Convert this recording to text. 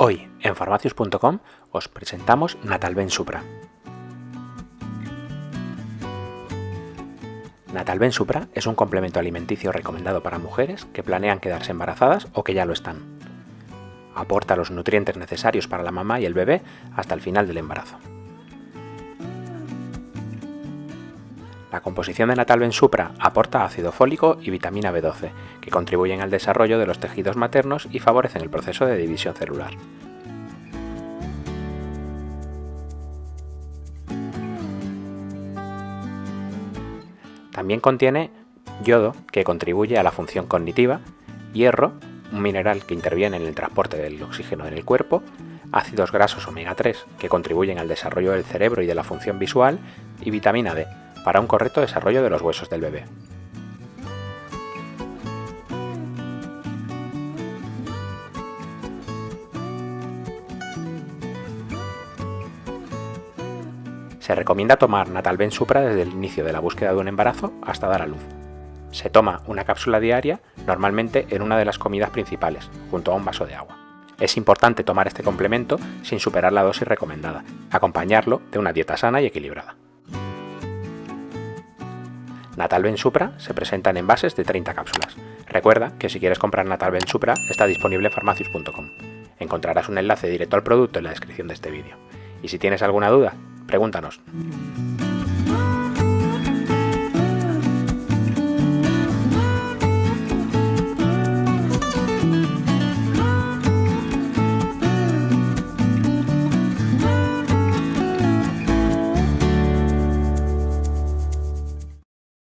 Hoy en farmacius.com os presentamos Natalben Supra. Natalben Supra es un complemento alimenticio recomendado para mujeres que planean quedarse embarazadas o que ya lo están. Aporta los nutrientes necesarios para la mamá y el bebé hasta el final del embarazo. La composición de Natalben Supra aporta ácido fólico y vitamina B12, que contribuyen al desarrollo de los tejidos maternos y favorecen el proceso de división celular. También contiene yodo, que contribuye a la función cognitiva, hierro, un mineral que interviene en el transporte del oxígeno en el cuerpo, ácidos grasos omega 3, que contribuyen al desarrollo del cerebro y de la función visual, y vitamina D, para un correcto desarrollo de los huesos del bebé. Se recomienda tomar Natalben Supra desde el inicio de la búsqueda de un embarazo hasta dar a luz. Se toma una cápsula diaria, normalmente en una de las comidas principales, junto a un vaso de agua. Es importante tomar este complemento sin superar la dosis recomendada, acompañarlo de una dieta sana y equilibrada. Natalben Supra se presenta en envases de 30 cápsulas. Recuerda que si quieres comprar Natalben Supra está disponible en farmacius.com. Encontrarás un enlace directo al producto en la descripción de este vídeo. Y si tienes alguna duda, pregúntanos.